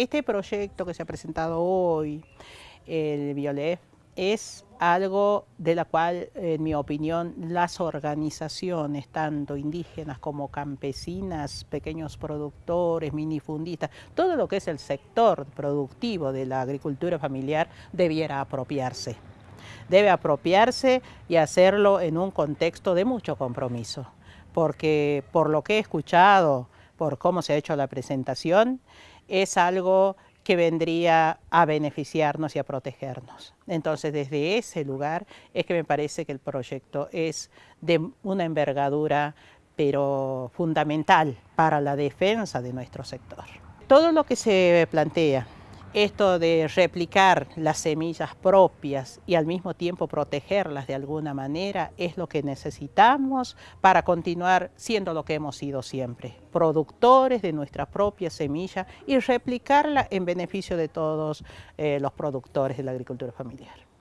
Este proyecto que se ha presentado hoy, el Biolef, es algo de la cual, en mi opinión, las organizaciones, tanto indígenas como campesinas, pequeños productores, minifundistas, todo lo que es el sector productivo de la agricultura familiar debiera apropiarse. Debe apropiarse y hacerlo en un contexto de mucho compromiso, porque por lo que he escuchado, por cómo se ha hecho la presentación, es algo que vendría a beneficiarnos y a protegernos. Entonces, desde ese lugar es que me parece que el proyecto es de una envergadura, pero fundamental para la defensa de nuestro sector. Todo lo que se plantea esto de replicar las semillas propias y al mismo tiempo protegerlas de alguna manera es lo que necesitamos para continuar siendo lo que hemos sido siempre, productores de nuestra propia semilla y replicarla en beneficio de todos eh, los productores de la agricultura familiar.